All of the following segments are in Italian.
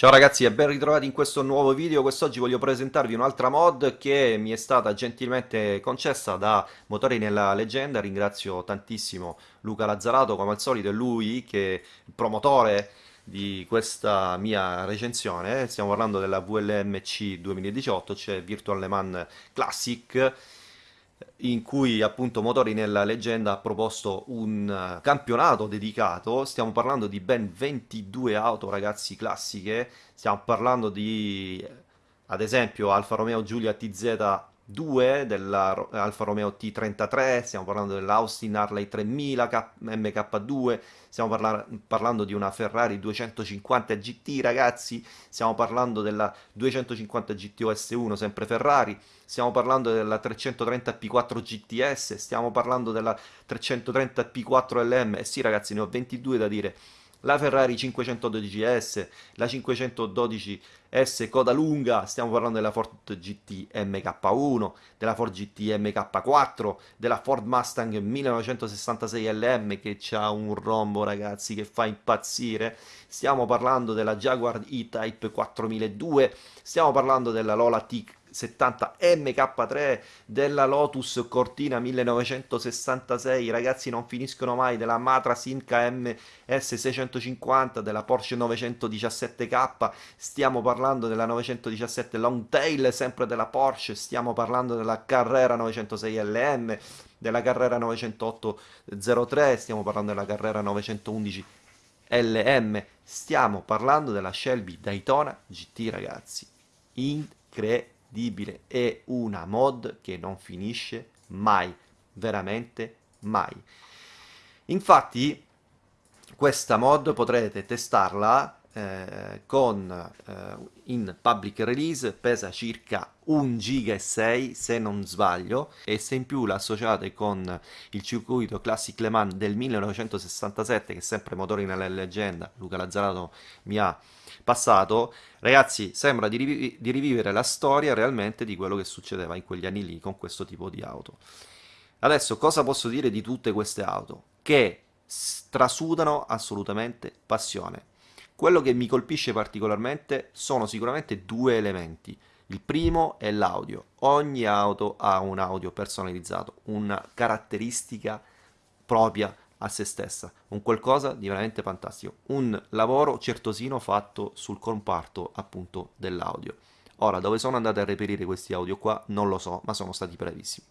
Ciao ragazzi e ben ritrovati in questo nuovo video, quest'oggi voglio presentarvi un'altra mod che mi è stata gentilmente concessa da Motori nella Leggenda, ringrazio tantissimo Luca Lazzarato come al solito, è lui che è il promotore di questa mia recensione, stiamo parlando della VLMC 2018, cioè Virtual Le Mans Classic, in cui appunto Motori nella leggenda ha proposto un eh, campionato dedicato, stiamo parlando di ben 22 auto ragazzi classiche, stiamo parlando di ad esempio Alfa Romeo Giulia TZ 2 della Alfa Romeo T33, stiamo parlando dell'Austin Harley 3000 K MK2, stiamo parla parlando di una Ferrari 250 GT ragazzi, stiamo parlando della 250 GT 1 sempre Ferrari, stiamo parlando della 330 P4 GTS, stiamo parlando della 330 P4 LM, e sì ragazzi ne ho 22 da dire, la Ferrari 512S, la 512S coda lunga, stiamo parlando della Ford GT MK1, della Ford GT MK4, della Ford Mustang 1966 LM che ha un rombo ragazzi che fa impazzire, stiamo parlando della Jaguar E-Type 4002, stiamo parlando della Lola T 70 MK3 della Lotus Cortina 1966 ragazzi non finiscono mai. Della Matra Simca MS 650 della Porsche 917K stiamo parlando della 917 Longtail sempre della Porsche. Stiamo parlando della Carrera 906 LM della Carrera 908-03 stiamo parlando della Carrera 911 LM stiamo parlando della Shelby Daytona GT ragazzi. Incredibile incredibile, è una mod che non finisce mai, veramente mai. Infatti questa mod potrete testarla eh, con eh, in public release pesa circa 1 giga e 6 se non sbaglio e se in più la associate con il circuito Classic Le Mans del 1967 che sempre motori nella leggenda Luca Lazzarato mi ha passato. Ragazzi sembra di, rivi di rivivere la storia realmente di quello che succedeva in quegli anni lì con questo tipo di auto. Adesso cosa posso dire di tutte queste auto? Che trasudano assolutamente passione quello che mi colpisce particolarmente sono sicuramente due elementi. Il primo è l'audio. Ogni auto ha un audio personalizzato, una caratteristica propria a se stessa, un qualcosa di veramente fantastico, un lavoro certosino fatto sul comparto appunto dell'audio. Ora, dove sono andate a reperire questi audio qua non lo so, ma sono stati brevissimi.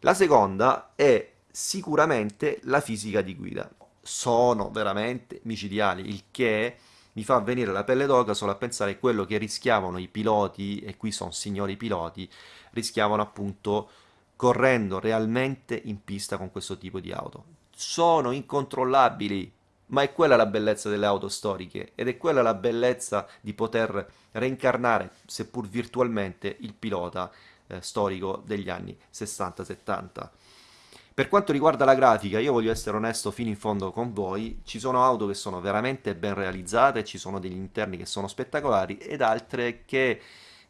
La seconda è sicuramente la fisica di guida sono veramente micidiali, il che mi fa venire la pelle d'oca solo a pensare quello che rischiavano i piloti, e qui sono signori piloti, rischiavano appunto correndo realmente in pista con questo tipo di auto. Sono incontrollabili, ma è quella la bellezza delle auto storiche ed è quella la bellezza di poter reincarnare, seppur virtualmente, il pilota eh, storico degli anni 60-70. Per quanto riguarda la grafica, io voglio essere onesto fino in fondo con voi, ci sono auto che sono veramente ben realizzate, ci sono degli interni che sono spettacolari ed altre che,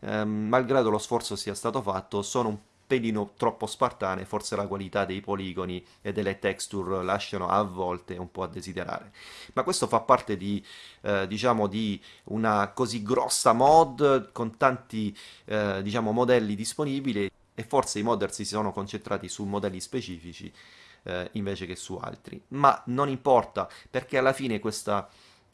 ehm, malgrado lo sforzo sia stato fatto, sono un pelino troppo spartane, forse la qualità dei poligoni e delle texture lasciano a volte un po' a desiderare. Ma questo fa parte di, eh, diciamo, di una così grossa mod con tanti, eh, diciamo, modelli disponibili e forse i modder si sono concentrati su modelli specifici eh, invece che su altri. Ma non importa, perché alla fine questa,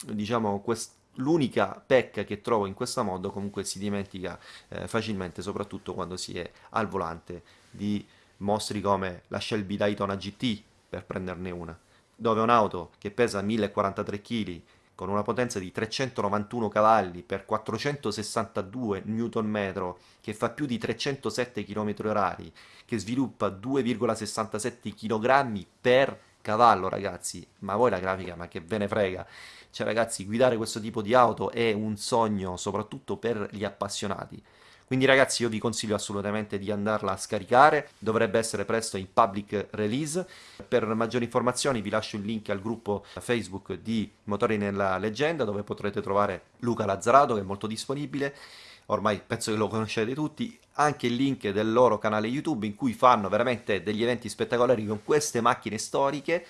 diciamo, quest l'unica pecca che trovo in questa mod comunque si dimentica eh, facilmente, soprattutto quando si è al volante di mostri come la Shelby Daytona GT, per prenderne una, dove un'auto che pesa 1043 kg con una potenza di 391 cavalli per 462 Nm, che fa più di 307 km/h, che sviluppa 2,67 kg per cavallo, ragazzi. Ma voi la grafica, ma che ve ne frega? Cioè, ragazzi, guidare questo tipo di auto è un sogno, soprattutto per gli appassionati. Quindi ragazzi io vi consiglio assolutamente di andarla a scaricare, dovrebbe essere presto in public release. Per maggiori informazioni vi lascio il link al gruppo Facebook di Motori nella Leggenda dove potrete trovare Luca Lazzarato che è molto disponibile. Ormai penso che lo conoscete tutti, anche il link del loro canale YouTube in cui fanno veramente degli eventi spettacolari con queste macchine storiche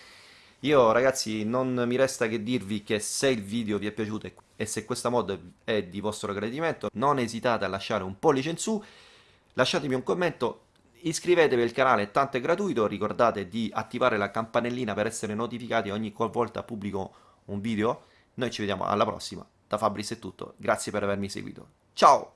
Io ragazzi non mi resta che dirvi che se il video vi è piaciuto e se questa mod è di vostro gradimento, non esitate a lasciare un pollice in su, lasciatemi un commento, iscrivetevi al canale, tanto è gratuito, ricordate di attivare la campanellina per essere notificati ogni qualvolta pubblico un video. Noi ci vediamo alla prossima, da Fabris è tutto, grazie per avermi seguito. Ciao!